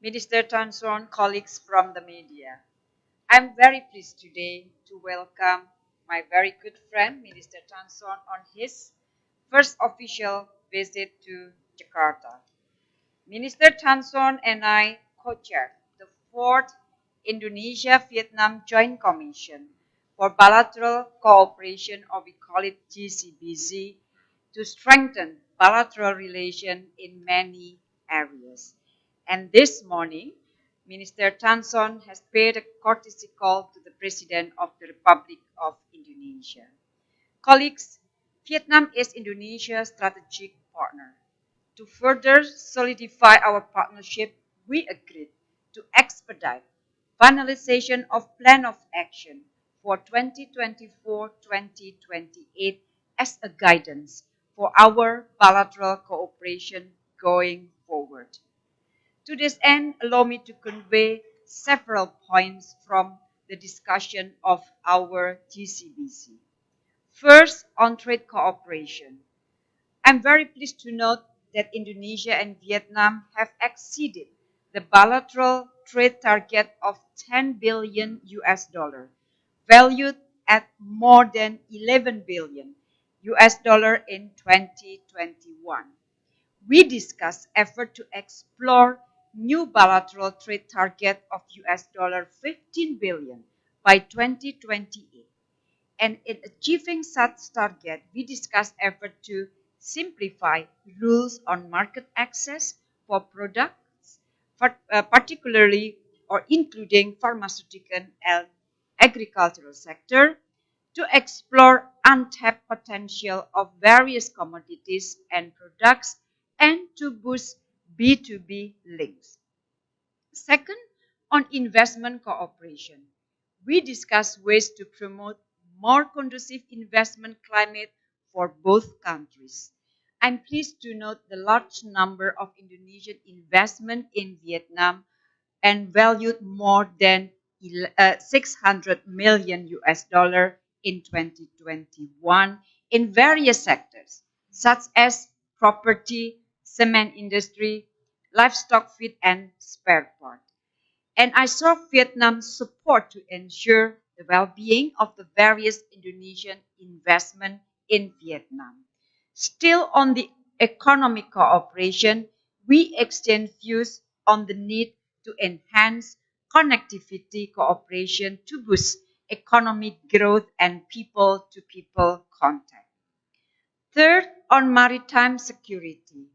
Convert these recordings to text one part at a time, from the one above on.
Minister Thanh Son, colleagues from the media. I'm very pleased today to welcome my very good friend, Minister Thanh Son, on his first official visit to Jakarta. Minister Thanh Son and I co-chaired the fourth Indonesia-Vietnam Joint Commission for Bilateral Cooperation, or we call it JCBC, to strengthen bilateral relations in many areas. And this morning, Minister Thanh Son has paid a courtesy call to the President of the Republic of Indonesia. Colleagues, Vietnam is Indonesia's strategic partner. To further solidify our partnership, we agreed to expedite finalization of Plan of Action for 2024-2028 as a guidance for our bilateral cooperation going forward. To this end, allow me to convey several points from the discussion of our JCBC. First, on trade cooperation. I'm very pleased to note that Indonesia and Vietnam have exceeded the bilateral trade target of 10 billion US dollar, valued at more than 11 billion US dollar in 2021. We discussed effort to explore new bilateral trade target of US dollar 15 billion by 2028. And in achieving such target, we discussed effort to simplify rules on market access for products, uh, particularly or including pharmaceutical and agricultural sector, to explore untapped potential of various commodities and products and to boost B2B links. Second, on investment cooperation. We discussed ways to promote more conducive investment climate for both countries. I'm pleased to note the large number of Indonesian investment in Vietnam and valued more than uh, 600 million US dollar in 2021 in various sectors, such as property, cement industry, livestock feed, and spare parts. And I saw Vietnam's support to ensure the well-being of the various Indonesian investment in Vietnam. Still on the economic cooperation, we exchange views on the need to enhance connectivity cooperation to boost economic growth and people-to-people contact. Third, on maritime security.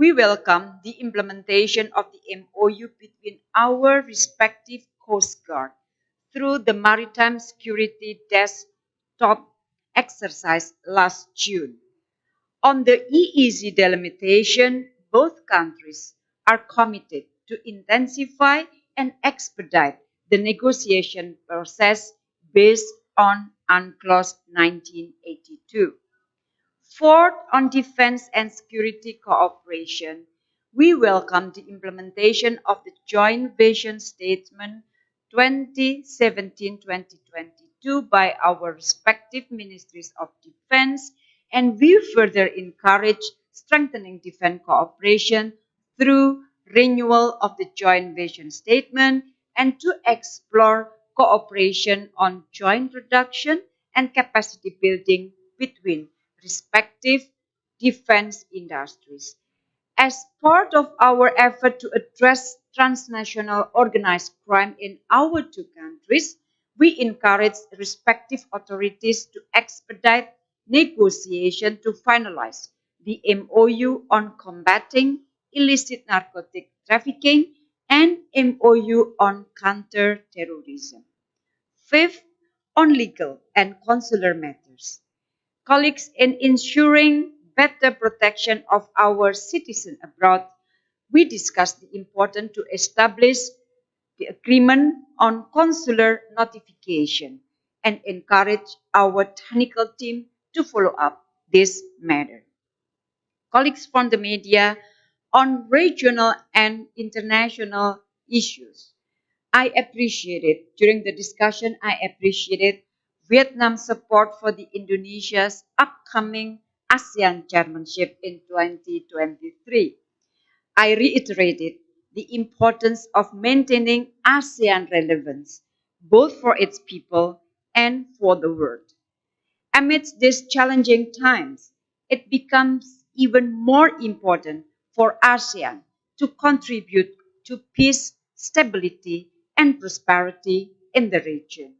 We welcome the implementation of the MOU between our respective Coast Guard through the Maritime Security Desktop exercise last June. On the EEZ delimitation, both countries are committed to intensify and expedite the negotiation process based on UNCLOS 1982. Fourth, on defense and security cooperation, we welcome the implementation of the Joint Vision Statement 2017-2022 by our respective ministries of defense, and we further encourage strengthening defense cooperation through renewal of the Joint Vision Statement and to explore cooperation on joint reduction and capacity building between respective defense industries. As part of our effort to address transnational organized crime in our two countries, we encourage respective authorities to expedite negotiation to finalize the MOU on combating illicit narcotic trafficking and MOU on counter-terrorism. Fifth, on legal and consular matters. Colleagues, in ensuring better protection of our citizens abroad, we discussed the importance to establish the agreement on consular notification and encourage our technical team to follow up this matter. Colleagues from the media, on regional and international issues. I appreciated, during the discussion, I appreciated Vietnam's support for the Indonesia's upcoming ASEAN chairmanship in 2023. I reiterated the importance of maintaining ASEAN relevance, both for its people and for the world. Amidst these challenging times, it becomes even more important for ASEAN to contribute to peace, stability, and prosperity in the region.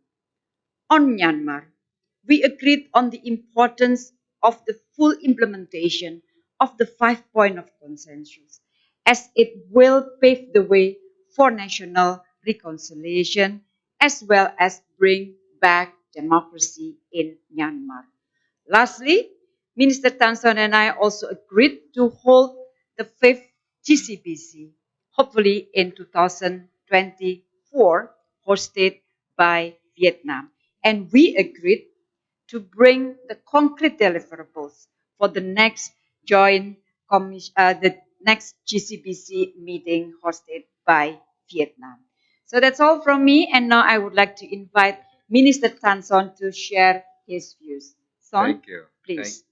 On Myanmar, we agreed on the importance of the full implementation of the five point of consensus as it will pave the way for national reconciliation as well as bring back democracy in Myanmar. Lastly, Minister Thanh Son and I also agreed to hold the fifth JCBC, hopefully in 2024, hosted by Vietnam. And we agreed to bring the concrete deliverables for the next joint commission, uh, the next JCBC meeting hosted by Vietnam. So that's all from me. And now I would like to invite Minister Thanh Son to share his views. Son, Thank you. please.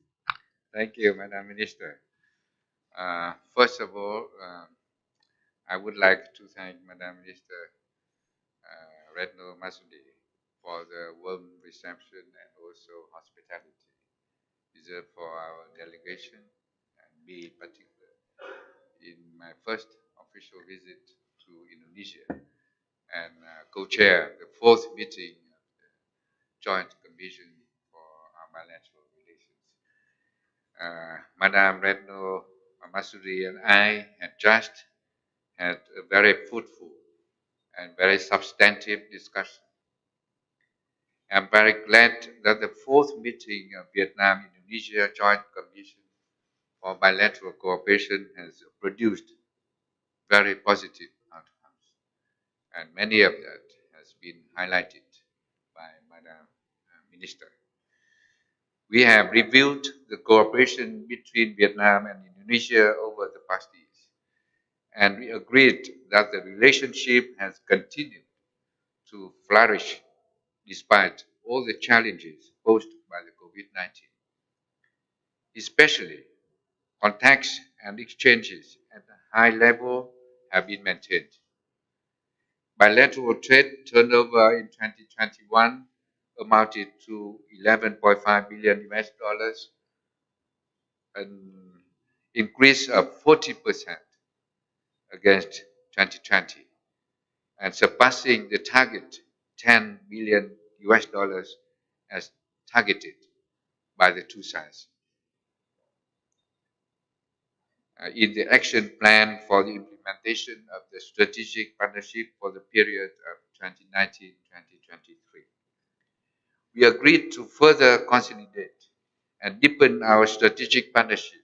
Thank, thank you, Madam Minister. Uh, first of all, um, I would like to thank Madam Minister uh, Retno Marsudi for the warm reception and also hospitality reserved for our delegation and me in particular in my first official visit to Indonesia and uh, co-chair the fourth meeting of the Joint Commission for our bilateral relations. Uh, Madam Retno Marsudi and I had just had a very fruitful and very substantive discussion. I'm very glad that the fourth meeting of Vietnam-Indonesia Joint Commission for Bilateral Cooperation has produced very positive outcomes. And many of that has been highlighted by Madam uh, Minister. We have reviewed the cooperation between Vietnam and Indonesia over the past years, and we agreed that the relationship has continued to flourish despite all the challenges posed by the COVID-19. Especially, contacts and exchanges at a high level have been maintained. Bilateral trade turnover in 2021 amounted to 11.5 billion US dollars, an increase of 40% against 2020, and surpassing the target 10 billion US dollars as targeted by the two sides. Uh, in the action plan for the implementation of the strategic partnership for the period of 2019-2023. We agreed to further consolidate and deepen our strategic partnership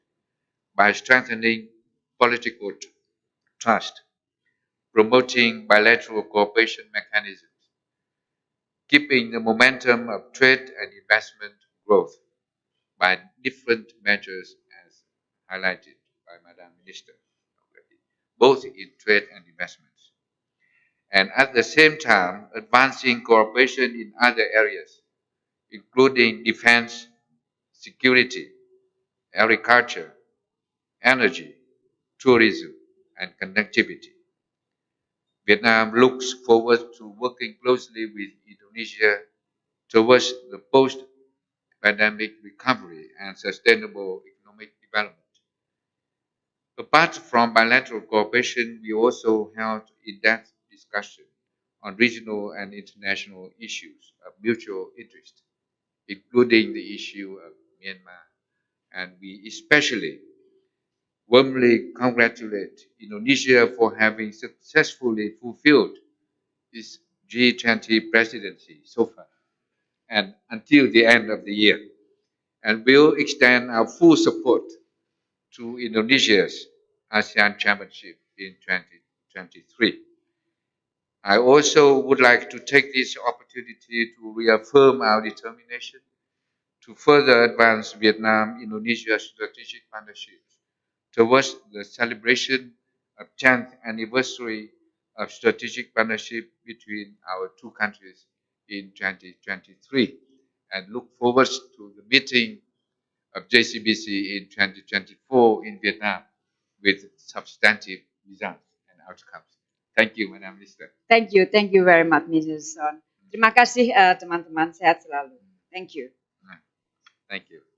by strengthening political trust, promoting bilateral cooperation mechanisms, keeping the momentum of trade and investment growth by different measures as highlighted by Madam Minister already, both in trade and investments. And at the same time, advancing cooperation in other areas, including defense, security, agriculture, energy, tourism, and connectivity. Vietnam looks forward to working closely with Indonesia towards the post-pandemic recovery and sustainable economic development. Apart from bilateral cooperation, we also held in-depth discussion on regional and international issues of mutual interest, including the issue of Myanmar. And we especially warmly congratulate Indonesia for having successfully fulfilled its G20 presidency so far and until the end of the year and will extend our full support to Indonesia's ASEAN Championship in 2023. I also would like to take this opportunity to reaffirm our determination to further advance Vietnam-Indonesia strategic partnerships towards the celebration of 10th anniversary of strategic partnership between our two countries in 2023 and look forward to the meeting of JCBC in 2024 in Vietnam with substantive results and outcomes. Thank you, Madam Minister. Thank you, thank you very much, Mrs. Son. Terima kasih eh, teman-teman, sehat selalu. Thank you. Thank you.